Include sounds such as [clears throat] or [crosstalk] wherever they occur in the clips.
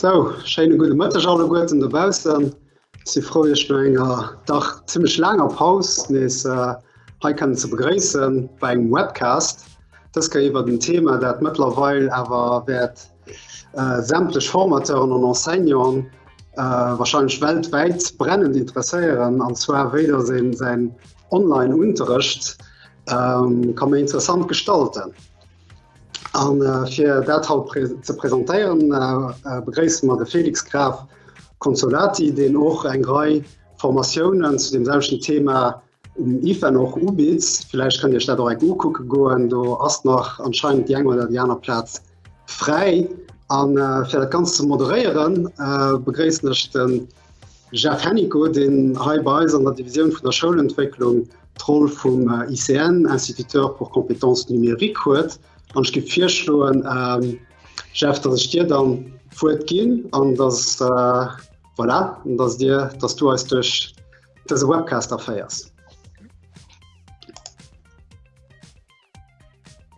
So Schene gute Mëtter alle Guten derbausen si froech enger Dach ziemlich langer Paus nees äh, kann ze begréessen bei engem Webcast. Das kann iwwer den Thema, dat Mëtlerweil awer werd äh, sämtlech Formateuren an Enseignern äh, wahrscheinlich weltweit brennend interesseieren, anzwer wedersinn se Online-Unterricht ähm, kann man interessant gestalten. An äh, fir dat haut prä ze präsentéieren äh, äh, begréis mat de Felix Graf Konsolati den och eng Grei Formatiounen zu dem selschen Thema um IFA noch ubitz. Vielleicht kann Dir Stadt eng Ukucke goen, do ass noch anscheinend Jng oder Janer Platz frei an äh, fir dat ganz ze moderieren äh, begréisnechten Jeff Henniko den Highbeis an der Division vun der Schulentwicklung troll vum äh, ICN Instituteur pour Kompetenz numerik huet an gi virschloen ähm, Chef dat ich dir dann an das äh, voilà, dass dir dass du als durch das Webcaster feiers.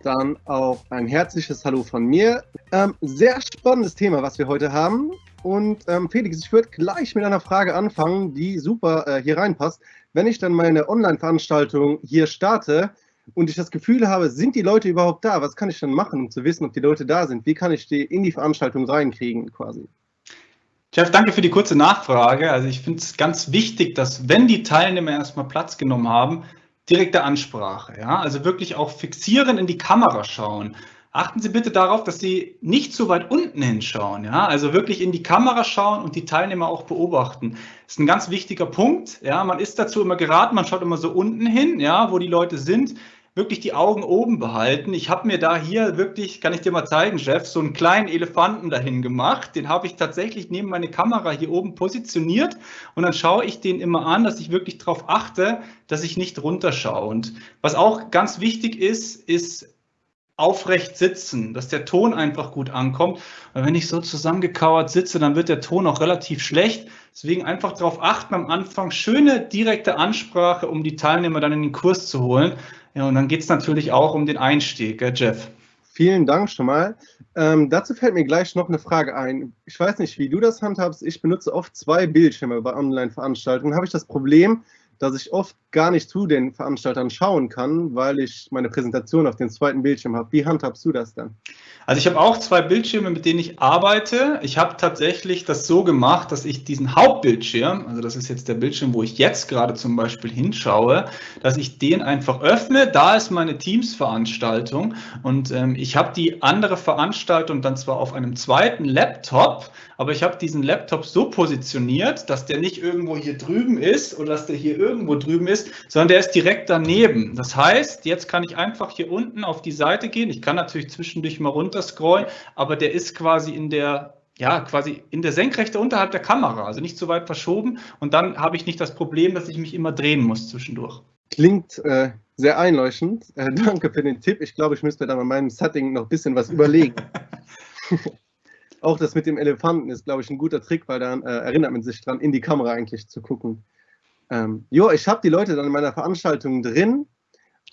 Dann auch ein herzliches Hallo von mir. Ähm, sehr spannendes Thema, was wir heute haben. Und ähm, Felix, ich würde gleich mit einer Frage anfangen, die super äh, hier reinpasst. Wenn ich dann meine Online-Veranstaltung hier starte, und ich das Gefühl habe, sind die Leute überhaupt da? Was kann ich dann machen, um zu wissen, ob die Leute da sind? Wie kann ich die in die Veranstaltung reinkriegen quasi? Jeff, danke für die kurze Nachfrage. Also ich finde es ganz wichtig, dass wenn die Teilnehmer erstmal Platz genommen haben, direkte Ansprache. Ja? Also wirklich auch fixieren, in die Kamera schauen. Achten Sie bitte darauf, dass Sie nicht zu weit unten hinschauen. Ja? Also wirklich in die Kamera schauen und die Teilnehmer auch beobachten. Das ist ein ganz wichtiger Punkt. Ja? Man ist dazu immer geraten, man schaut immer so unten hin, ja, wo die Leute sind. Wirklich die Augen oben behalten. Ich habe mir da hier wirklich, kann ich dir mal zeigen, Chef, so einen kleinen Elefanten dahin gemacht. Den habe ich tatsächlich neben meine Kamera hier oben positioniert und dann schaue ich den immer an, dass ich wirklich darauf achte, dass ich nicht runterschaue. Und was auch ganz wichtig ist, ist aufrecht sitzen, dass der Ton einfach gut ankommt. Weil wenn ich so zusammengekauert sitze, dann wird der Ton auch relativ schlecht. Deswegen einfach darauf achten am Anfang, schöne direkte Ansprache, um die Teilnehmer dann in den Kurs zu holen. Ja, und dann geht es natürlich auch um den Einstieg, gell, Jeff. Vielen Dank schon mal. Ähm, dazu fällt mir gleich noch eine Frage ein. Ich weiß nicht, wie du das handhabst. Ich benutze oft zwei Bildschirme bei Online-Veranstaltungen. Habe ich das Problem, dass ich oft gar nicht zu den Veranstaltern schauen kann, weil ich meine Präsentation auf dem zweiten Bildschirm habe. Wie handhabst du das dann? Also ich habe auch zwei Bildschirme, mit denen ich arbeite. Ich habe tatsächlich das so gemacht, dass ich diesen Hauptbildschirm, also das ist jetzt der Bildschirm, wo ich jetzt gerade zum Beispiel hinschaue, dass ich den einfach öffne. Da ist meine Teams-Veranstaltung und ähm, ich habe die andere Veranstaltung dann zwar auf einem zweiten Laptop, aber ich habe diesen Laptop so positioniert, dass der nicht irgendwo hier drüben ist oder dass der hier irgendwo drüben ist, sondern der ist direkt daneben. Das heißt, jetzt kann ich einfach hier unten auf die Seite gehen. Ich kann natürlich zwischendurch mal runter scrollen, aber der ist quasi in der ja, quasi in der Senkrechte unterhalb der Kamera, also nicht so weit verschoben. Und dann habe ich nicht das Problem, dass ich mich immer drehen muss zwischendurch. Klingt äh, sehr einleuchtend. Äh, danke für den Tipp. Ich glaube, ich müsste dann bei meinem Setting noch ein bisschen was überlegen. [laughs] Auch das mit dem Elefanten ist, glaube ich, ein guter Trick, weil dann äh, erinnert man sich dran, in die Kamera eigentlich zu gucken. Ähm, jo, ich habe die Leute dann in meiner Veranstaltung drin.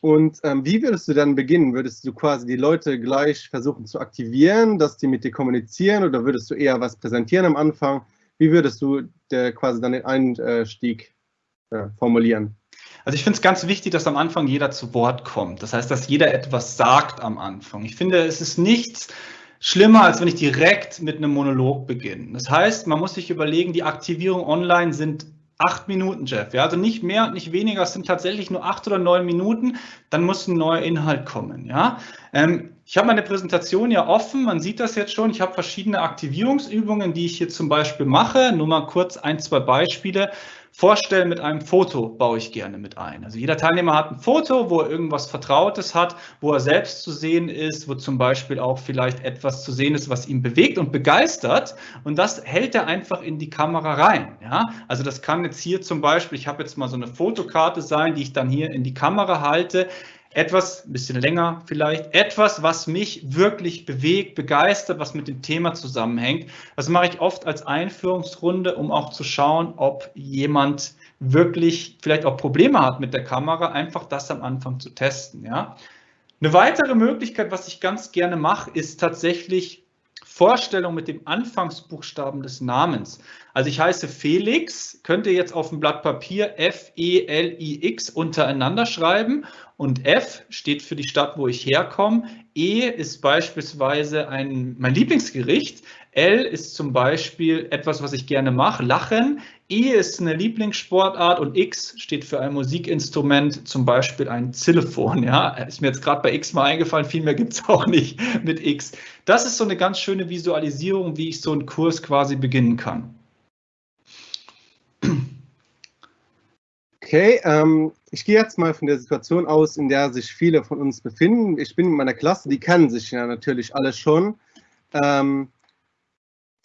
Und ähm, wie würdest du dann beginnen? Würdest du quasi die Leute gleich versuchen zu aktivieren, dass die mit dir kommunizieren oder würdest du eher was präsentieren am Anfang? Wie würdest du der quasi dann den Einstieg äh, formulieren? Also ich finde es ganz wichtig, dass am Anfang jeder zu Wort kommt. Das heißt, dass jeder etwas sagt am Anfang. Ich finde, es ist nichts schlimmer, als wenn ich direkt mit einem Monolog beginne. Das heißt, man muss sich überlegen, die Aktivierung online sind acht Minuten, Jeff. Ja, also nicht mehr und nicht weniger, es sind tatsächlich nur acht oder neun Minuten, dann muss ein neuer Inhalt kommen. Ja, ähm, ich habe meine Präsentation ja offen, man sieht das jetzt schon. Ich habe verschiedene Aktivierungsübungen, die ich hier zum Beispiel mache. Nur mal kurz ein, zwei Beispiele. Vorstellen mit einem Foto baue ich gerne mit ein. Also jeder Teilnehmer hat ein Foto, wo er irgendwas Vertrautes hat, wo er selbst zu sehen ist, wo zum Beispiel auch vielleicht etwas zu sehen ist, was ihn bewegt und begeistert. Und das hält er einfach in die Kamera rein. Ja? Also das kann jetzt hier zum Beispiel, ich habe jetzt mal so eine Fotokarte sein, die ich dann hier in die Kamera halte etwas, ein bisschen länger vielleicht, etwas, was mich wirklich bewegt, begeistert, was mit dem Thema zusammenhängt. Das mache ich oft als Einführungsrunde, um auch zu schauen, ob jemand wirklich vielleicht auch Probleme hat mit der Kamera, einfach das am Anfang zu testen. Ja. Eine weitere Möglichkeit, was ich ganz gerne mache, ist tatsächlich Vorstellung mit dem Anfangsbuchstaben des Namens. Also ich heiße Felix, könnt ihr jetzt auf dem Blatt Papier F-E-L-I-X untereinander schreiben und F steht für die Stadt, wo ich herkomme. E ist beispielsweise ein, mein Lieblingsgericht. L ist zum Beispiel etwas, was ich gerne mache, Lachen. E ist eine Lieblingssportart und X steht für ein Musikinstrument, zum Beispiel ein Xylophon. Ja, ist mir jetzt gerade bei X mal eingefallen, viel mehr gibt es [laughs] auch nicht mit X. Das ist so eine ganz schöne Visualisierung, wie ich so einen Kurs quasi beginnen kann. Okay, ähm, ich gehe jetzt mal von der Situation aus, in der sich viele von uns befinden. Ich bin in meiner Klasse, die kennen sich ja natürlich alle schon. Ähm,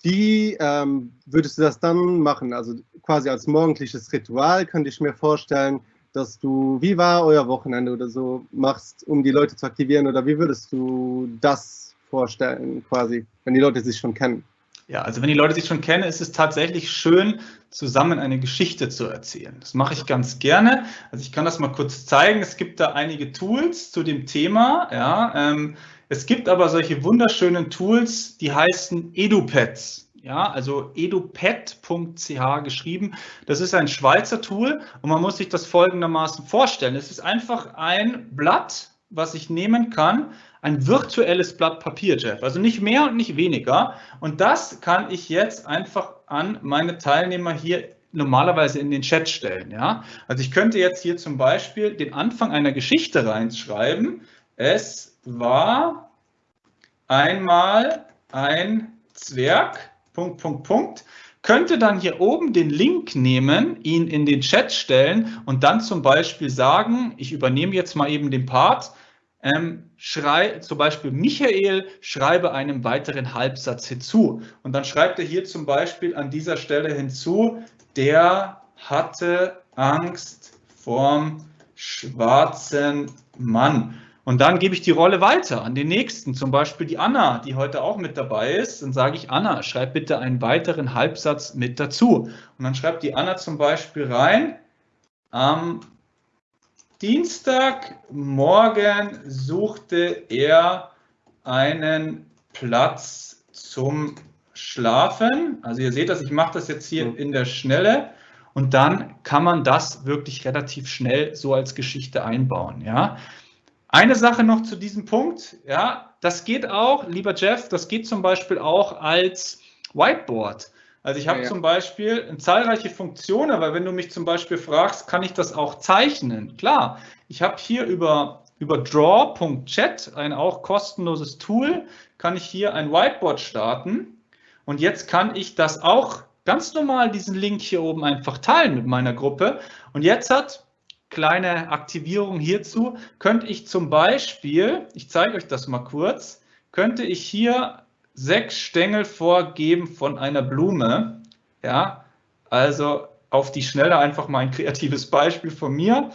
wie ähm, würdest du das dann machen? Also quasi als morgendliches Ritual könnte ich mir vorstellen, dass du, wie war euer Wochenende oder so, machst, um die Leute zu aktivieren? Oder wie würdest du das vorstellen, quasi, wenn die Leute sich schon kennen? Ja, also wenn die Leute sich schon kennen, ist es tatsächlich schön, zusammen eine Geschichte zu erzählen. Das mache ich ganz gerne. Also ich kann das mal kurz zeigen. Es gibt da einige Tools zu dem Thema. Ja, ähm, es gibt aber solche wunderschönen Tools, die heißen EduPads. Ja, also edupad.ch geschrieben. Das ist ein Schweizer Tool und man muss sich das folgendermaßen vorstellen. Es ist einfach ein Blatt, was ich nehmen kann, ein virtuelles Blatt Papier, Jeff. Also nicht mehr und nicht weniger. Und das kann ich jetzt einfach an meine Teilnehmer hier normalerweise in den Chat stellen. Ja? Also ich könnte jetzt hier zum Beispiel den Anfang einer Geschichte reinschreiben. Es war einmal ein Zwerg, Punkt, Punkt, Punkt, könnte dann hier oben den Link nehmen, ihn in den Chat stellen und dann zum Beispiel sagen, ich übernehme jetzt mal eben den Part, ähm, schrei, zum Beispiel Michael, schreibe einen weiteren Halbsatz hinzu. Und dann schreibt er hier zum Beispiel an dieser Stelle hinzu, der hatte Angst vorm schwarzen Mann. Und dann gebe ich die Rolle weiter an den nächsten, zum Beispiel die Anna, die heute auch mit dabei ist. Dann sage ich, Anna, schreib bitte einen weiteren Halbsatz mit dazu. Und dann schreibt die Anna zum Beispiel rein, am Dienstagmorgen suchte er einen Platz zum Schlafen. Also ihr seht das, ich mache das jetzt hier in der Schnelle. Und dann kann man das wirklich relativ schnell so als Geschichte einbauen. Ja. Eine Sache noch zu diesem Punkt, ja, das geht auch, lieber Jeff, das geht zum Beispiel auch als Whiteboard. Also ich habe ja, ja. zum Beispiel zahlreiche Funktionen, weil wenn du mich zum Beispiel fragst, kann ich das auch zeichnen? Klar, ich habe hier über, über draw.chat, ein auch kostenloses Tool, kann ich hier ein Whiteboard starten und jetzt kann ich das auch ganz normal, diesen Link hier oben einfach teilen mit meiner Gruppe und jetzt hat kleine Aktivierung hierzu, könnte ich zum Beispiel, ich zeige euch das mal kurz, könnte ich hier sechs Stängel vorgeben von einer Blume. Ja, also auf die Schnelle einfach mal ein kreatives Beispiel von mir.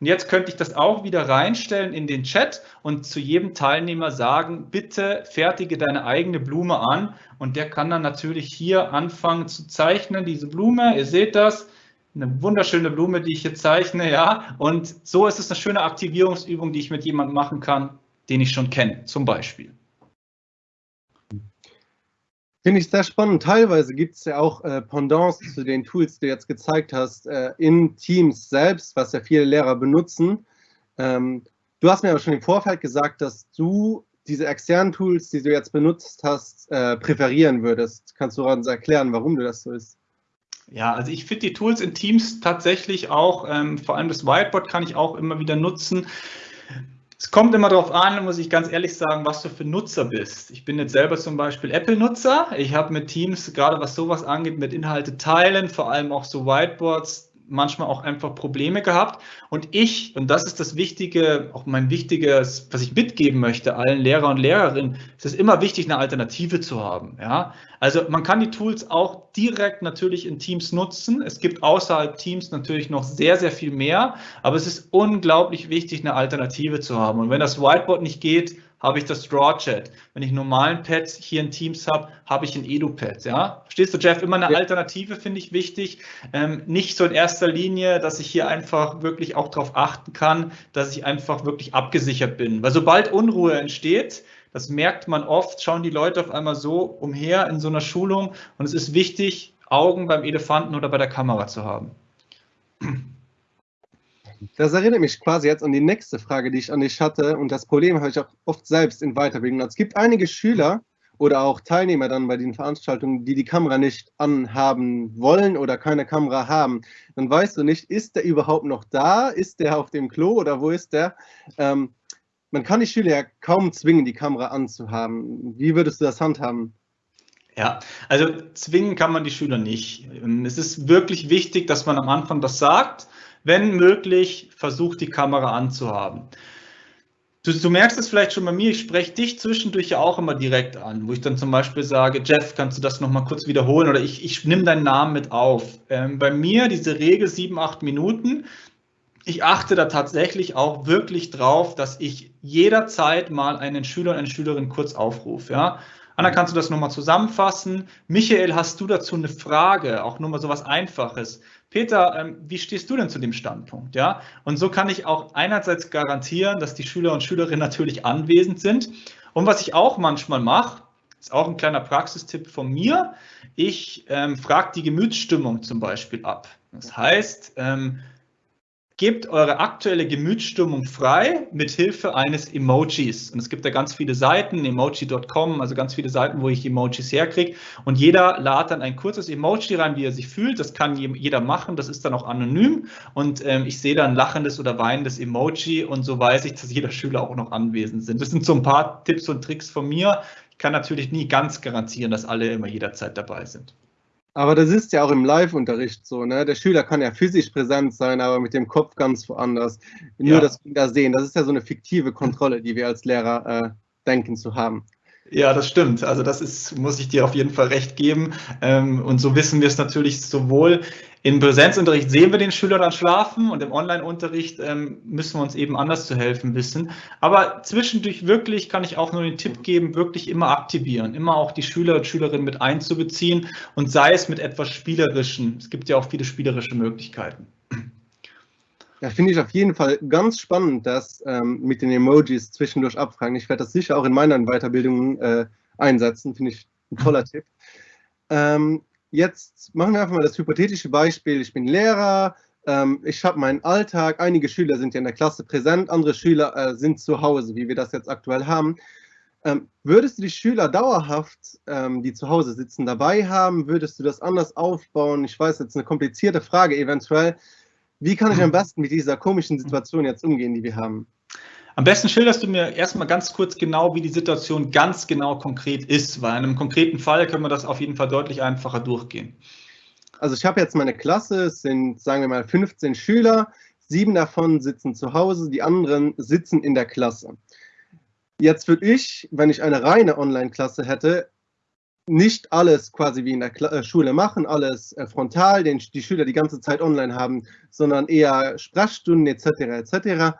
Und jetzt könnte ich das auch wieder reinstellen in den Chat und zu jedem Teilnehmer sagen, bitte fertige deine eigene Blume an. Und der kann dann natürlich hier anfangen zu zeichnen, diese Blume. Ihr seht das, eine wunderschöne Blume, die ich hier zeichne, ja. Und so ist es eine schöne Aktivierungsübung, die ich mit jemandem machen kann, den ich schon kenne, zum Beispiel. Finde ich sehr spannend. Teilweise gibt es ja auch äh, Pendants zu den Tools, die du jetzt gezeigt hast, äh, in Teams selbst, was ja viele Lehrer benutzen. Ähm, du hast mir aber schon im Vorfeld gesagt, dass du diese externen Tools, die du jetzt benutzt hast, äh, präferieren würdest. Kannst du uns erklären, warum du das so ist? Ja, also ich finde die Tools in Teams tatsächlich auch, ähm, vor allem das Whiteboard kann ich auch immer wieder nutzen. Es kommt immer darauf an, muss ich ganz ehrlich sagen, was du für Nutzer bist. Ich bin jetzt selber zum Beispiel Apple-Nutzer. Ich habe mit Teams, gerade was sowas angeht, mit Inhalte teilen, vor allem auch so Whiteboards, manchmal auch einfach Probleme gehabt. Und ich, und das ist das Wichtige, auch mein wichtiges, was ich mitgeben möchte, allen Lehrer und Lehrerinnen, es ist immer wichtig, eine Alternative zu haben. Ja? Also man kann die Tools auch direkt natürlich in Teams nutzen. Es gibt außerhalb Teams natürlich noch sehr, sehr viel mehr, aber es ist unglaublich wichtig, eine Alternative zu haben. Und wenn das Whiteboard nicht geht, habe ich das Draw-Chat. Wenn ich normalen Pad hier in Teams habe, habe ich ein Edu-Pad. Ja? Verstehst du, Jeff? Immer eine. Alternative finde ich wichtig. Ähm, nicht so in erster Linie, dass ich hier einfach wirklich auch darauf achten kann, dass ich einfach wirklich abgesichert bin. Weil sobald Unruhe entsteht, das merkt man oft, schauen die Leute auf einmal so umher in so einer Schulung und es ist wichtig, Augen beim Elefanten oder bei der Kamera zu haben. Das erinnert mich quasi jetzt an die nächste Frage, die ich an dich hatte. Und das Problem habe ich auch oft selbst in Weiterbildung. Es gibt einige Schüler oder auch Teilnehmer dann bei den Veranstaltungen, die die Kamera nicht anhaben wollen oder keine Kamera haben. Dann weißt du nicht, ist der überhaupt noch da? Ist der auf dem Klo oder wo ist der? Ähm, man kann die Schüler ja kaum zwingen, die Kamera anzuhaben. Wie würdest du das handhaben? Ja, also zwingen kann man die Schüler nicht. Es ist wirklich wichtig, dass man am Anfang das sagt wenn möglich, versucht die Kamera anzuhaben. Du, du, merkst es vielleicht schon bei mir, ich spreche dich zwischendurch ja auch immer direkt an, wo ich dann zum Beispiel sage, Jeff, kannst du das nochmal kurz wiederholen oder ich, ich nehme deinen Namen mit auf. Ähm, bei mir diese Regel sieben, acht Minuten, ich achte da tatsächlich auch wirklich drauf, dass ich jederzeit mal einen Schüler und eine Schülerin kurz aufrufe. Ja? Anna, kannst du das nochmal zusammenfassen? Michael, hast du dazu eine Frage? Auch nur mal so was Einfaches. Peter, ähm, wie stehst du denn zu dem Standpunkt? Ja, und so kann ich auch einerseits garantieren, dass die Schüler und Schülerinnen natürlich anwesend sind. Und was ich auch manchmal mache, ist auch ein kleiner Praxistipp von mir. Ich ähm, frage die Gemütsstimmung zum Beispiel ab. Das heißt, ähm, gebt eure aktuelle Gemütsstimmung frei mit Hilfe eines Emojis. Und es gibt da ganz viele Seiten, emoji.com, also ganz viele Seiten, wo ich Emojis herkriege. Und jeder lädt dann ein kurzes Emoji rein, wie er sich fühlt. Das kann jeder machen, das ist dann auch anonym. Und ähm, ich sehe dann lachendes oder weinendes Emoji und so weiß ich, dass jeder Schüler auch noch anwesend sind. Das sind so ein paar Tipps und Tricks von mir. Ich kann natürlich nie ganz garantieren, dass alle immer jederzeit dabei sind. Aber das ist ja auch im Live-Unterricht so, ne? Der Schüler kann ja physisch präsent sein, aber mit dem Kopf ganz woanders. Nur ja. das Kinder sehen, das ist ja so eine fiktive Kontrolle, die wir als Lehrer äh, denken zu haben. Ja, das stimmt. Also das ist, muss ich dir auf jeden Fall recht geben. Ähm, und so wissen wir es natürlich sowohl im Präsenzunterricht sehen wir den Schüler dann schlafen und im Online-Unterricht ähm, müssen wir uns eben anders zu helfen wissen. Aber zwischendurch wirklich kann ich auch nur den Tipp geben, wirklich immer aktivieren, immer auch die Schüler und Schülerinnen mit einzubeziehen und sei es mit etwas Spielerischen. Es gibt ja auch viele spielerische Möglichkeiten. Ja, finde ich auf jeden Fall ganz spannend, das ähm, mit den Emojis zwischendurch abfragen. Ich werde das sicher auch in meinen Weiterbildungen äh, einsetzen, finde ich ein toller Tipp. Ähm, jetzt machen wir einfach mal das hypothetische Beispiel. Ich bin Lehrer, ähm, ich habe meinen Alltag, einige Schüler sind ja in der Klasse präsent, andere Schüler äh, sind zu Hause, wie wir das jetzt aktuell haben. Ähm, würdest du die Schüler dauerhaft, ähm, die zu Hause sitzen, dabei haben? Würdest du das anders aufbauen? Ich weiß, jetzt eine komplizierte Frage eventuell. Wie kann ich am [clears throat] besten mit dieser komischen Situation jetzt umgehen, die wir haben? Am besten schilderst du mir erstmal ganz kurz genau, wie die Situation ganz genau konkret ist, weil in einem konkreten Fall können wir das auf jeden Fall deutlich einfacher durchgehen. Also ich habe jetzt meine Klasse, es sind, sagen wir mal, 15 Schüler, sieben davon sitzen zu Hause, die anderen sitzen in der Klasse. Jetzt würde ich, wenn ich eine reine Online-Klasse hätte, nicht alles quasi wie in der äh, Schule machen, alles äh, frontal, den die Schüler die ganze Zeit online haben, sondern eher Sprechstunden etc. etc.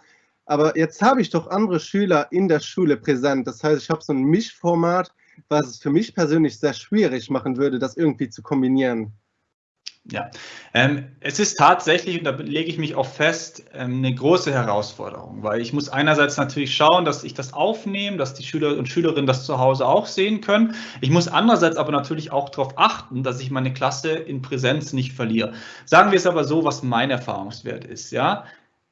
Aber jetzt habe ich doch andere Schüler in der Schule präsent. Das heißt, ich habe so ein Mischformat, was es für mich persönlich sehr schwierig machen würde, das irgendwie zu kombinieren. Ja, ähm, es ist tatsächlich, und da lege ich mich auch fest, ähm, eine große Herausforderung, weil ich muss einerseits natürlich schauen, dass ich das aufnehme, dass die Schüler und Schülerinnen das zu Hause auch sehen können. Ich muss andererseits aber natürlich auch darauf achten, dass ich meine Klasse in Präsenz nicht verliere. Sagen wir es aber so, was mein Erfahrungswert ist. Ja,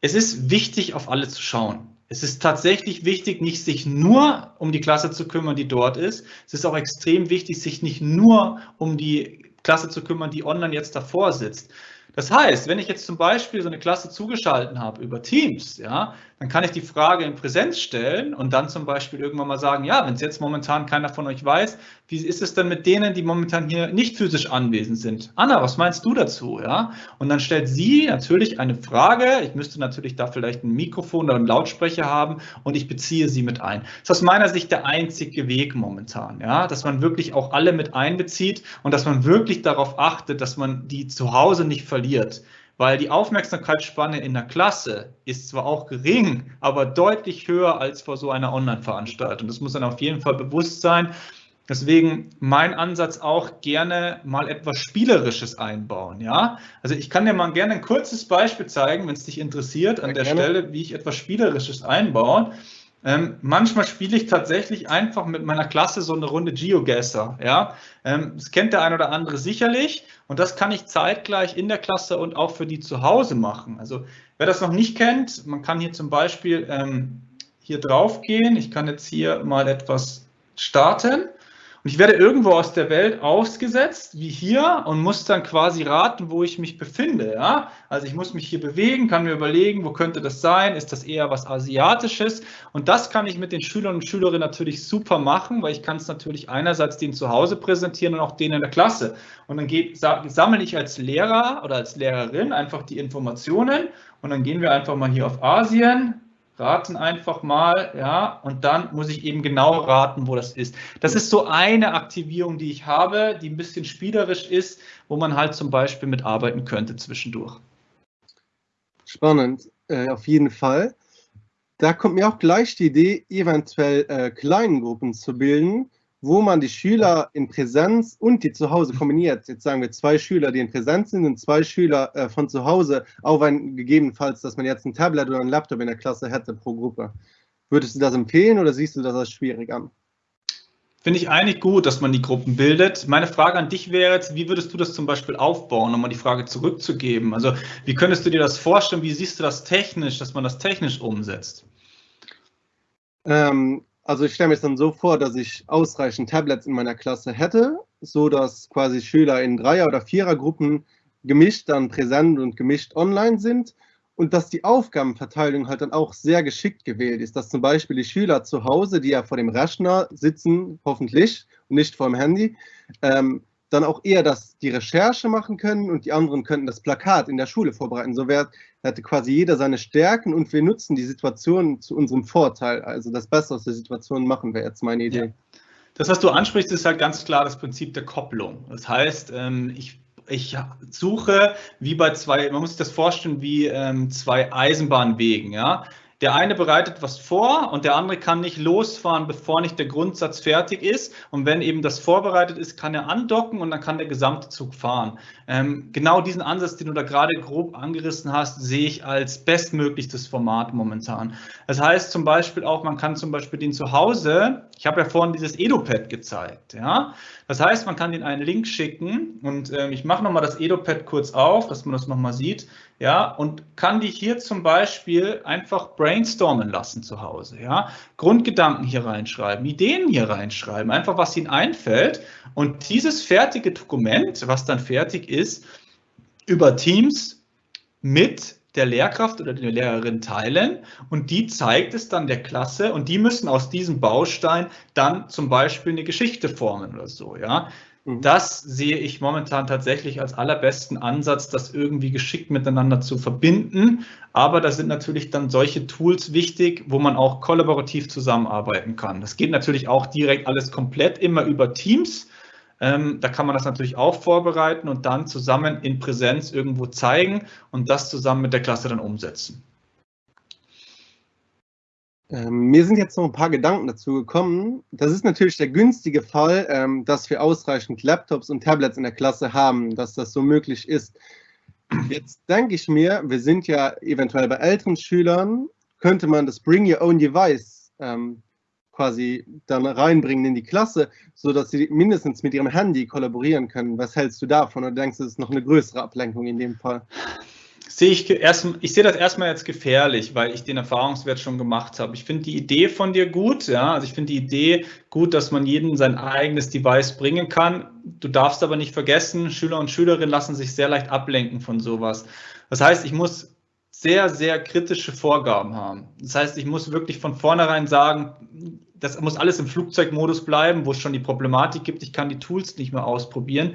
es ist wichtig, auf alle zu schauen. Es ist tatsächlich wichtig, nicht sich nur um die Klasse zu kümmern, die dort ist. Es ist auch extrem wichtig, sich nicht nur um die Klasse zu kümmern, die online jetzt davor sitzt. Das heißt, wenn ich jetzt zum Beispiel so eine Klasse zugeschalten habe über Teams, ja, dann kann ich die Frage in Präsenz stellen und dann zum Beispiel irgendwann mal sagen, ja, wenn es jetzt momentan keiner von euch weiß, wie ist es denn mit denen, die momentan hier nicht physisch anwesend sind? Anna, was meinst du dazu? Ja? Und dann stellt sie natürlich eine Frage. Ich müsste natürlich da vielleicht ein Mikrofon oder einen Lautsprecher haben und ich beziehe sie mit ein. Das ist aus meiner Sicht der einzige Weg momentan, ja, dass man wirklich auch alle mit einbezieht und dass man wirklich darauf achtet, dass man die zu Hause nicht verliert. weil die Aufmerksamkeitsspanne in der Klasse ist zwar auch gering, aber deutlich höher als vor so einer Online-Veranstaltung. Das muss dann auf jeden Fall bewusst sein. Deswegen mein Ansatz auch gerne mal etwas Spielerisches einbauen. Ja, also ich kann dir mal gerne ein kurzes Beispiel zeigen, wenn es dich interessiert, an ja, der gerne. Stelle, wie ich etwas Spielerisches einbaue. Ähm, manchmal spiele ich tatsächlich einfach mit meiner Klasse so eine Runde Geogesser. Ja? Ähm, das kennt der ein oder andere sicherlich und das kann ich zeitgleich in der Klasse und auch für die zu Hause machen. Also wer das noch nicht kennt, man kann hier zum Beispiel ähm, hier drauf gehen. Ich kann jetzt hier mal etwas starten und ich werde irgendwo aus der Welt ausgesetzt, wie hier, und muss dann quasi raten, wo ich mich befinde. Ja? Also ich muss mich hier bewegen, kann mir überlegen, wo könnte das sein? Ist das eher was Asiatisches? Und das kann ich mit den Schülern und Schülerinnen natürlich super machen, weil ich kann es natürlich einerseits denen zu Hause präsentieren und auch denen in der Klasse. Und dann sammle ich als Lehrer oder als Lehrerin einfach die Informationen und dann gehen wir einfach mal hier auf Asien, raten einfach mal, ja, und dann muss ich eben genau raten, wo das ist. Das ist so eine Aktivierung, die ich habe, die ein bisschen spielerisch ist, wo man halt zum Beispiel mitarbeiten könnte zwischendurch. Spannend, äh, auf jeden Fall. Da kommt mir auch gleich die Idee, eventuell äh, Kleingruppen zu bilden, wo man die Schüler in Präsenz und die zu Hause kombiniert. Jetzt sagen wir zwei Schüler, die in Präsenz sind und zwei Schüler äh, von zu Hause, auch wenn gegebenenfalls, dass man jetzt ein Tablet oder ein Laptop in der Klasse hätte pro Gruppe. Würdest du das empfehlen oder siehst du das als schwierig an? Finde ich eigentlich gut, dass man die Gruppen bildet. Meine Frage an dich wäre jetzt, wie würdest du das zum Beispiel aufbauen, um mal die Frage zurückzugeben? Also wie könntest du dir das vorstellen? Wie siehst du das technisch, dass man das technisch umsetzt? Ähm, also ich stelle mir es dann so vor, dass ich ausreichend Tablets in meiner Klasse hätte, so dass quasi Schüler in Dreier- oder Vierergruppen gemischt dann präsent und gemischt online sind und dass die Aufgabenverteilung halt dann auch sehr geschickt gewählt ist, dass zum Beispiel die Schüler zu Hause, die ja vor dem Rechner sitzen, hoffentlich und nicht vor dem Handy, ähm, dann auch eher das, die Recherche machen können und die anderen könnten das Plakat in der Schule vorbereiten. So wär, hätte quasi jeder seine Stärken und wir nutzen die Situation zu unserem Vorteil. Also das Beste aus der Situation machen wäre jetzt meine Idee. Ja. Das, was du ansprichst, ist halt ganz klar das Prinzip der Kopplung. Das heißt, ähm, ich ich suche wie bei zwei, man muss sich das vorstellen wie ähm, zwei Eisenbahnwegen, ja. Der eine bereitet was vor und der andere kann nicht losfahren, bevor nicht der Grundsatz fertig ist. Und wenn eben das vorbereitet ist, kann er andocken und dann kann der gesamte Zug fahren. Ähm, genau diesen Ansatz, den du da gerade grob angerissen hast, sehe ich als bestmöglichstes Format momentan. Das heißt zum Beispiel auch, man kann zum Beispiel den zu Hause, ich habe ja vorhin dieses EduPad gezeigt, ja. Das heißt, man kann den einen Link schicken und ähm, ich mache nochmal das EduPad kurz auf, dass man das nochmal sieht ja, und kann die hier zum Beispiel einfach brainstormen lassen zu Hause, ja, Grundgedanken hier reinschreiben, Ideen hier reinschreiben, einfach was ihnen einfällt und dieses fertige Dokument, was dann fertig ist, über Teams mit der Lehrkraft oder der Lehrerin teilen und die zeigt es dann der Klasse und die müssen aus diesem Baustein dann zum Beispiel eine Geschichte formen oder so, ja. Mhm. Das sehe ich momentan tatsächlich als allerbesten Ansatz, das irgendwie geschickt miteinander zu verbinden. Aber da sind natürlich dann solche Tools wichtig, wo man auch kollaborativ zusammenarbeiten kann. Das geht natürlich auch direkt alles komplett immer über Teams. Ähm, da kann man das natürlich auch vorbereiten und dann zusammen in Präsenz irgendwo zeigen und das zusammen mit der Klasse dann umsetzen. Ähm, mir sind jetzt noch ein paar Gedanken dazu gekommen. Das ist natürlich der günstige Fall, ähm, dass wir ausreichend Laptops und Tablets in der Klasse haben, dass das so möglich ist. Jetzt denke ich mir, wir sind ja eventuell bei älteren Schülern, könnte man das Bring Your Own Device ähm, quasi dann reinbringen in die Klasse, sodass sie mindestens mit ihrem Handy kollaborieren können. Was hältst du davon? Oder denkst du, das ist noch eine größere Ablenkung in dem Fall? Sehe ich erst, ich sehe das erstmal jetzt gefährlich, weil ich den Erfahrungswert schon gemacht habe. Ich finde die Idee von dir gut, ja. Also ich finde die Idee gut, dass man jedem sein eigenes Device bringen kann. Du darfst aber nicht vergessen, Schüler und Schülerinnen lassen sich sehr leicht ablenken von sowas. Das heißt, ich muss sehr, sehr kritische Vorgaben haben. Das heißt, ich muss wirklich von vornherein sagen, das muss alles im Flugzeugmodus bleiben, wo es schon die Problematik gibt. Ich kann die Tools nicht mehr ausprobieren.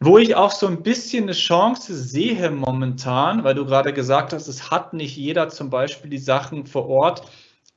Wo ich auch so ein bisschen eine Chance sehe momentan, weil du gerade gesagt hast, es hat nicht jeder zum Beispiel die Sachen vor Ort,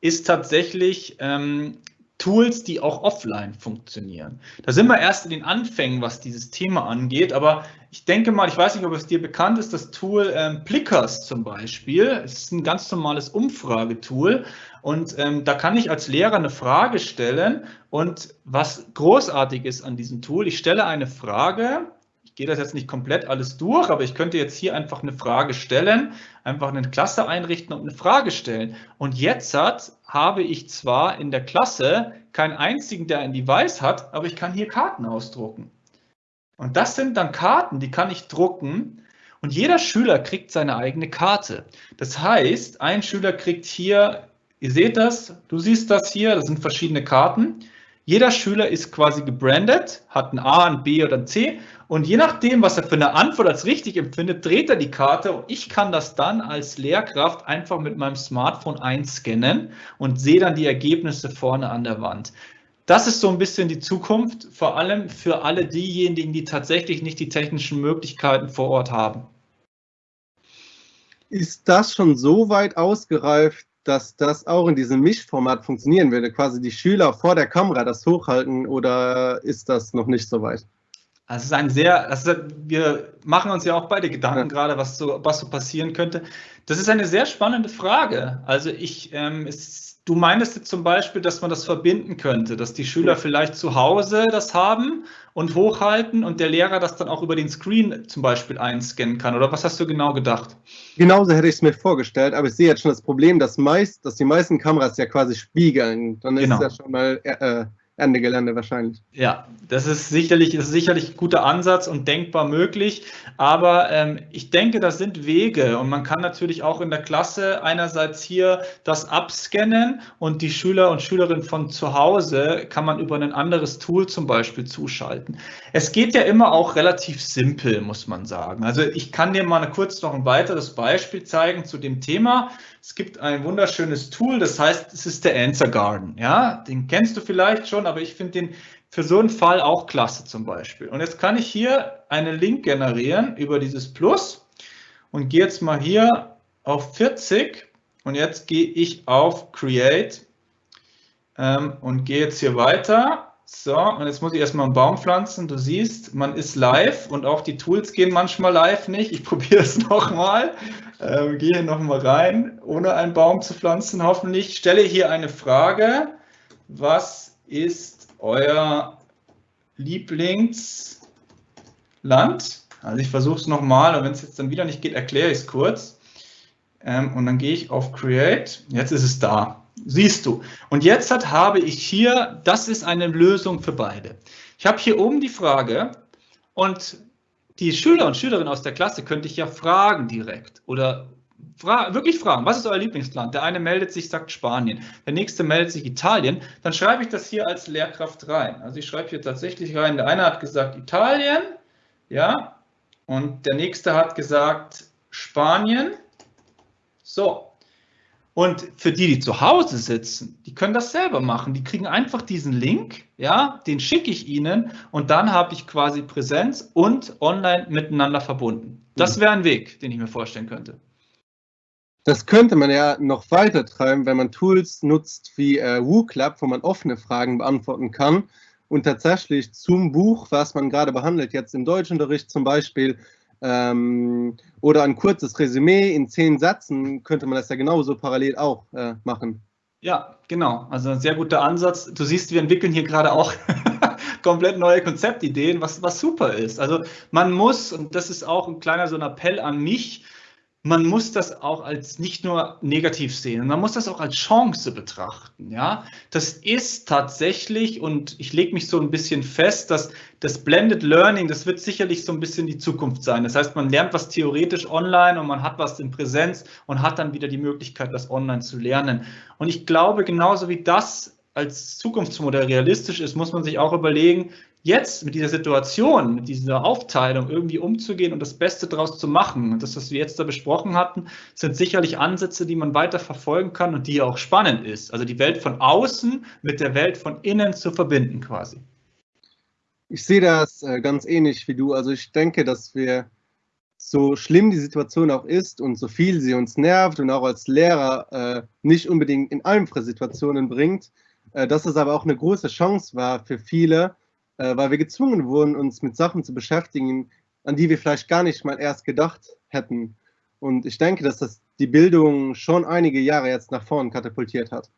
ist tatsächlich ähm, Tools, die auch offline funktionieren. Da sind wir erst in den Anfängen, was dieses Thema angeht, aber ich denke mal, ich weiß nicht, ob es dir bekannt ist, das Tool ähm, Plickers zum Beispiel. Es ist ein ganz normales Umfragetool und ähm, da kann ich als Lehrer eine Frage stellen und was großartig ist an diesem Tool, ich stelle eine Frage, ich gehe das jetzt nicht komplett alles durch, aber ich könnte jetzt hier einfach eine Frage stellen, einfach eine Klasse einrichten und eine Frage stellen. Und jetzt hat, habe ich zwar in der Klasse keinen einzigen, der ein Device hat, aber ich kann hier Karten ausdrucken. Und das sind dann Karten, die kann ich drucken und jeder Schüler kriegt seine eigene Karte. Das heißt, ein Schüler kriegt hier, ihr seht das, du siehst das hier, das sind verschiedene Karten. Jeder Schüler ist quasi gebrandet, hat ein A, ein B oder ein C und je nachdem, was er für eine Antwort als richtig empfindet, dreht er die Karte und ich kann das dann als Lehrkraft einfach mit meinem Smartphone einscannen und sehe dann die Ergebnisse vorne an der Wand. Das ist so ein bisschen die Zukunft, vor allem für alle diejenigen, die tatsächlich nicht die technischen Möglichkeiten vor Ort haben. Ist das schon so weit ausgereift, dass das auch in diesem Mischformat funktionieren würde? Quasi die Schüler vor der Kamera das hochhalten oder ist das noch nicht so weit? Also es ist ein sehr, also wir machen uns ja auch beide Gedanken ja. gerade, was so, was so passieren könnte. Das ist eine sehr spannende Frage. Also ich, ähm, es, du meintest jetzt zum Beispiel, dass man das verbinden könnte, dass die Schüler vielleicht zu Hause das haben und hochhalten und der Lehrer das dann auch über den Screen zum Beispiel einscannen kann. Oder was hast du genau gedacht? Genauso hätte ich es mir vorgestellt, aber ich sehe jetzt schon das Problem, dass, meist, dass die meisten Kameras ja quasi spiegeln. Dann ist genau. es ja schon mal äh, Ende Gelände wahrscheinlich. Ja, das ist sicherlich, ist sicherlich ein guter Ansatz und denkbar möglich. Aber ähm, ich denke, das sind Wege und man kann natürlich auch in der Klasse einerseits hier das abscannen und die Schüler und Schülerinnen von zu Hause kann man über ein anderes Tool zum Beispiel zuschalten. Es geht ja immer auch relativ simpel, muss man sagen. Also ich kann dir mal kurz noch ein weiteres Beispiel zeigen zu dem Thema. Es gibt ein wunderschönes Tool, das heißt, es ist der Answer Garden. Ja, den kennst du vielleicht schon, aber ich finde den für so einen Fall auch klasse zum Beispiel. Und jetzt kann ich hier einen Link generieren über dieses Plus und gehe jetzt mal hier auf 40 und jetzt gehe ich auf Create ähm, und gehe jetzt hier weiter. So, und jetzt muss ich erstmal einen Baum pflanzen. Du siehst, man ist live und auch die Tools gehen manchmal live nicht. Ich [laughs] probiere es nochmal. Ähm, gehe hier nochmal rein, ohne einen Baum zu pflanzen, hoffentlich. Stelle hier eine Frage. Was ist euer Lieblingsland? Also ich versuche es nochmal und wenn es jetzt dann wieder nicht geht, erkläre ich es kurz. Ähm, und dann gehe ich auf Create. Jetzt ist es da. Siehst du. Und jetzt hat, habe ich hier, das ist eine Lösung für beide. Ich habe hier oben die Frage und die Schüler und Schülerinnen aus der Klasse könnte ich ja fragen direkt oder fra wirklich fragen, was ist euer Lieblingsland? Der eine meldet sich, sagt Spanien, der nächste meldet sich Italien. Dann schreibe ich das hier als Lehrkraft rein. Also ich schreibe hier tatsächlich rein, der eine hat gesagt Italien, ja, und der nächste hat gesagt Spanien. So, und für die, die zu Hause sitzen, die können das selber machen. Die kriegen einfach diesen Link, ja, den schicke ich ihnen und dann habe ich quasi Präsenz und online miteinander verbunden. Das mhm. wäre ein Weg, den ich mir vorstellen könnte. Das könnte man ja noch weiter treiben, wenn man Tools nutzt wie äh, WooClub, wo man offene Fragen beantworten kann und tatsächlich zum Buch, was man gerade behandelt, jetzt im Deutschunterricht zum Beispiel, ähm, oder ein kurzes Resümee in zehn Sätzen könnte man das ja genauso parallel auch äh, machen. Ja, genau. Also ein sehr guter Ansatz. Du siehst, wir entwickeln hier gerade auch [laughs] komplett neue Konzeptideen, was, was super ist. Also man muss, und das ist auch ein kleiner so ein Appell an mich, man muss das auch als nicht nur negativ sehen, man muss das auch als Chance betrachten. Ja, das ist tatsächlich und ich lege mich so ein bisschen fest, dass das Blended Learning, das wird sicherlich so ein bisschen die Zukunft sein. Das heißt, man lernt was theoretisch online und man hat was in Präsenz und hat dann wieder die Möglichkeit, das online zu lernen. Und ich glaube, genauso wie das als Zukunftsmodell realistisch ist, muss man sich auch überlegen, jetzt mit dieser Situation, mit dieser Aufteilung irgendwie umzugehen und das Beste daraus zu machen. Und das, was wir jetzt da besprochen hatten, sind sicherlich Ansätze, die man weiter verfolgen kann und die auch spannend ist. Also die Welt von außen mit der Welt von innen zu verbinden quasi. Ich sehe das äh, ganz ähnlich wie du. Also ich denke, dass wir so schlimm die Situation auch ist und so viel sie uns nervt und auch als Lehrer äh, nicht unbedingt in einfache Situationen bringt, äh, dass es aber auch eine große Chance war für viele, äh, weil wir gezwungen wurden, uns mit Sachen zu beschäftigen, an die wir vielleicht gar nicht mal erst gedacht hätten. Und ich denke, dass das die Bildung schon einige Jahre jetzt nach vorn katapultiert hat.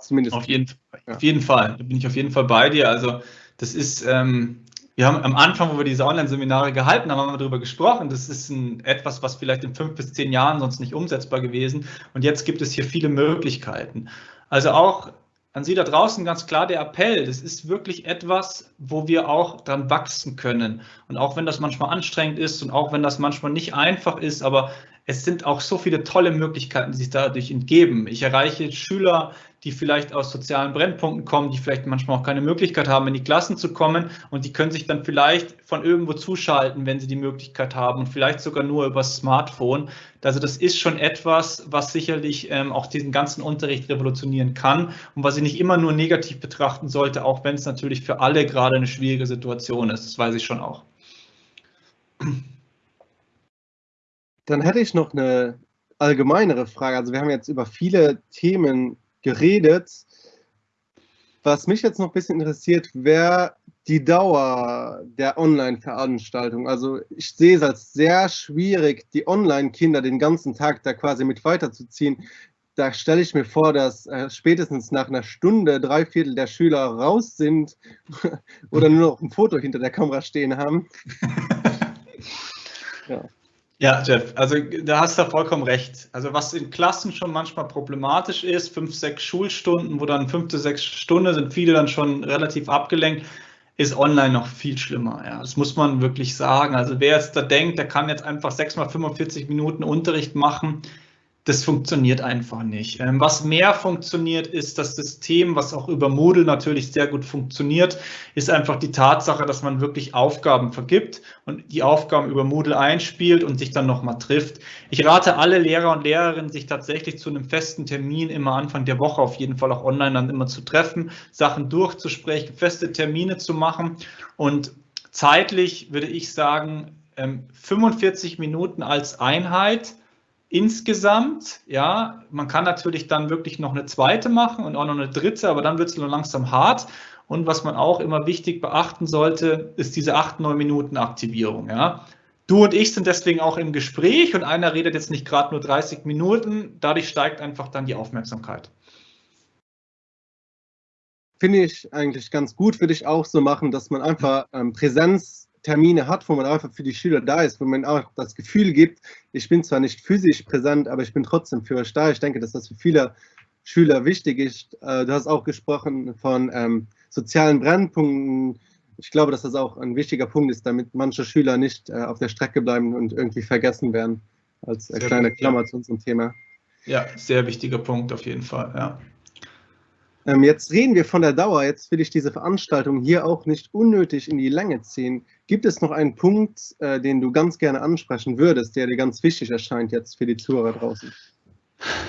Zumindest. Auf jeden, ja. auf jeden Fall, da bin ich auf jeden Fall bei dir. Also das ist, ähm, wir haben am Anfang, wo wir diese Online-Seminare gehalten haben, haben wir darüber gesprochen. Das ist ein, etwas, was vielleicht in fünf bis zehn Jahren sonst nicht umsetzbar gewesen. Und jetzt gibt es hier viele Möglichkeiten. Also auch an Sie da draußen ganz klar der Appell. Das ist wirklich etwas, wo wir auch dran wachsen können. Und auch wenn das manchmal anstrengend ist und auch wenn das manchmal nicht einfach ist, aber es sind auch so viele tolle Möglichkeiten, die sich dadurch entgeben. Ich erreiche Schüler, die vielleicht aus sozialen Brennpunkten kommen, die vielleicht manchmal auch keine Möglichkeit haben, in die Klassen zu kommen und die können sich dann vielleicht von irgendwo zuschalten, wenn sie die Möglichkeit haben und vielleicht sogar nur über das Smartphone. Also das ist schon etwas, was sicherlich ähm, auch diesen ganzen Unterricht revolutionieren kann und was ich nicht immer nur negativ betrachten sollte, auch wenn es natürlich für alle gerade eine schwierige Situation ist. Das weiß ich schon auch. Dann hätte ich noch eine allgemeinere Frage. Also wir haben jetzt über viele Themen geredet. Was mich jetzt noch ein bisschen interessiert, wäre die Dauer der Online-Veranstaltung. Also ich sehe es als sehr schwierig, die Online-Kinder den ganzen Tag da quasi mit weiterzuziehen. Da stelle ich mir vor, dass äh, spätestens nach einer Stunde drei Viertel der Schüler raus sind [laughs] oder nur noch ein Foto hinter der Kamera stehen haben. [laughs] ja. Ja, Jeff, also da hast du vollkommen recht. Also was in Klassen schon manchmal problematisch ist, fünf, sechs Schulstunden, wo dann fünfte, sechs Stunden sind viele dann schon relativ abgelenkt, ist online noch viel schlimmer. Ja, das muss man wirklich sagen. Also wer jetzt da denkt, der kann jetzt einfach sechs mal 45 Minuten Unterricht machen, das funktioniert einfach nicht. Ähm, was mehr funktioniert, ist das System, was auch über Moodle natürlich sehr gut funktioniert, ist einfach die Tatsache, dass man wirklich Aufgaben vergibt und die Aufgaben über Moodle einspielt und sich dann nochmal trifft. Ich rate alle Lehrer und Lehrerinnen, sich tatsächlich zu einem festen Termin immer Anfang der Woche auf jeden Fall auch online dann immer zu treffen, Sachen durchzusprechen, feste Termine zu machen und zeitlich würde ich sagen, 45 ähm, Minuten als Einheit insgesamt, ja, man kann natürlich dann wirklich noch eine zweite machen und auch noch eine dritte, aber dann wird es nur langsam hart. Und was man auch immer wichtig beachten sollte, ist diese 8-9 Minuten Aktivierung. Ja. Du und ich sind deswegen auch im Gespräch und einer redet jetzt nicht gerade nur 30 Minuten, dadurch steigt einfach dann die Aufmerksamkeit. Finde ich eigentlich ganz gut, würde ich auch so machen, dass man einfach ähm, Präsenz Termine hat, wo man einfach für die Schüler da ist, wo man auch das Gefühl gibt, ich bin zwar nicht physisch präsent, aber ich bin trotzdem für euch da. Ich denke, dass das für viele Schüler wichtig ist. Äh, du hast auch gesprochen von ähm, sozialen Brennpunkten. Ich glaube, dass das auch ein wichtiger Punkt ist, damit manche Schüler nicht äh, auf der Strecke bleiben und irgendwie vergessen werden. Als äh, kleine Klammer zu unserem Thema. Ja, sehr wichtiger Punkt auf jeden Fall, ja. Ähm, jetzt reden wir von der Dauer. Jetzt will ich diese Veranstaltung hier auch nicht unnötig in die Länge ziehen. Gibt es noch einen Punkt, äh, den du ganz gerne ansprechen würdest, der dir ganz wichtig erscheint jetzt für die Zuhörer draußen?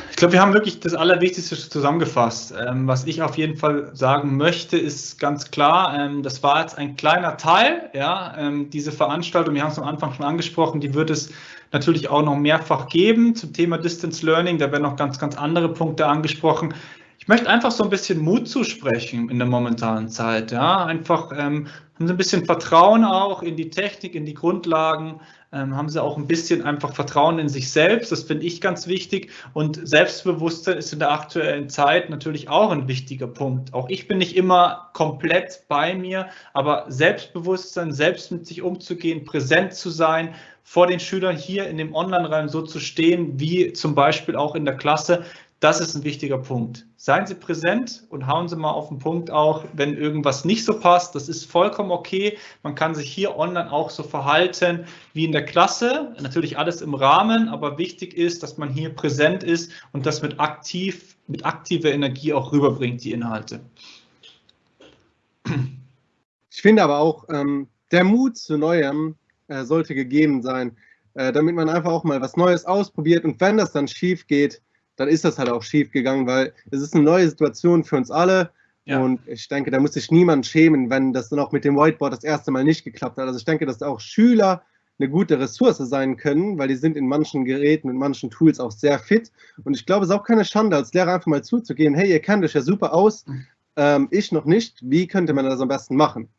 Ich glaube, wir haben wirklich das Allerwichtigste zusammengefasst. Ähm, was ich auf jeden Fall sagen möchte, ist ganz klar, ähm, das war jetzt ein kleiner Teil. Ja, ähm, diese Veranstaltung, wir haben es am Anfang schon angesprochen, die wird es natürlich auch noch mehrfach geben zum Thema Distance Learning. Da werden noch ganz, ganz andere Punkte angesprochen. Ich möchte einfach so ein bisschen Mut zusprechen in der momentanen Zeit. Ja, einfach ähm, haben Sie ein bisschen Vertrauen auch in die Technik, in die Grundlagen. Ähm, haben Sie auch ein bisschen einfach Vertrauen in sich selbst. Das finde ich ganz wichtig. Und Selbstbewusstsein ist in der aktuellen Zeit natürlich auch ein wichtiger Punkt. Auch ich bin nicht immer komplett bei mir, aber Selbstbewusstsein, selbst mit sich umzugehen, präsent zu sein, vor den Schülern hier in dem Online-Raum so zu stehen, wie zum Beispiel auch in der Klasse, das ist ein wichtiger Punkt. Seien Sie präsent und hauen Sie mal auf den Punkt auch, wenn irgendwas nicht so passt. Das ist vollkommen okay. Man kann sich hier online auch so verhalten wie in der Klasse. Natürlich alles im Rahmen, aber wichtig ist, dass man hier präsent ist und das mit aktiv, mit aktiver Energie auch rüberbringt, die Inhalte. Ich finde aber auch, ähm, der Mut zu Neuem äh, sollte gegeben sein, äh, damit man einfach auch mal was Neues ausprobiert und wenn das dann schief geht, dann ist das halt auch schief gegangen, weil es ist eine neue Situation für uns alle. Ja. Und ich denke, da muss sich niemand schämen, wenn das dann auch mit dem Whiteboard das erste Mal nicht geklappt hat. Also ich denke, dass auch Schüler eine gute Ressource sein können, weil die sind in manchen Geräten und manchen Tools auch sehr fit. Und ich glaube, es ist auch keine Schande, als Lehrer einfach mal zuzugehen, hey, ihr kennt euch ja super aus, ähm, ich noch nicht, wie könnte man das am besten machen?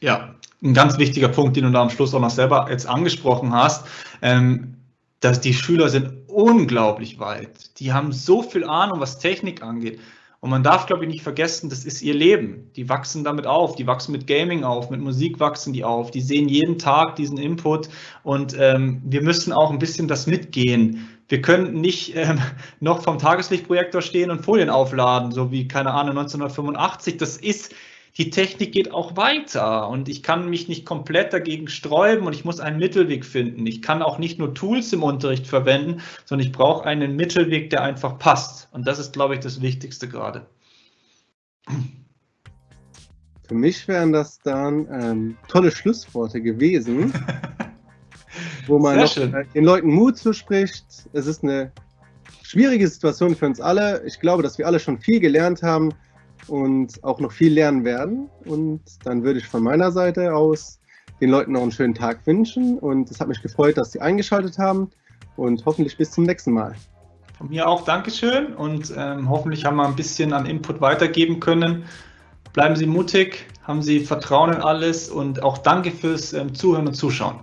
Ja, ein ganz wichtiger Punkt, den du da am Schluss auch noch selber jetzt angesprochen hast, ähm, dass die Schüler sind unglaublich weit. Die haben so viel Ahnung, was Technik angeht. Und man darf, glaube ich, nicht vergessen, das ist ihr Leben. Die wachsen damit auf, die wachsen mit Gaming auf, mit Musik wachsen die auf, die sehen jeden Tag diesen Input und ähm, wir müssen auch ein bisschen das mitgehen. Wir können nicht ähm, [laughs] noch vom Tageslichtprojektor stehen und Folien aufladen, so wie, keine Ahnung, 1985. Das ist die Technik geht auch weiter und ich kann mich nicht komplett dagegen sträuben und ich muss einen Mittelweg finden. Ich kann auch nicht nur Tools im Unterricht verwenden, sondern ich brauche einen Mittelweg, der einfach passt. Und das ist, glaube ich, das Wichtigste gerade. Für mich wären das dann ähm, tolle Schlussworte gewesen, [laughs] wo man den Leuten Mut zuspricht. Es ist eine schwierige Situation für uns alle. Ich glaube, dass wir alle schon viel gelernt haben und auch noch viel lernen werden. Und dann würde ich von meiner Seite aus den Leuten noch einen schönen Tag wünschen. Und es hat mich gefreut, dass Sie eingeschaltet haben und hoffentlich bis zum nächsten Mal. Von mir auch Dankeschön und ähm, hoffentlich haben wir ein bisschen an Input weitergeben können. Bleiben Sie mutig, haben Sie Vertrauen in alles und auch danke fürs ähm, Zuhören und Zuschauen.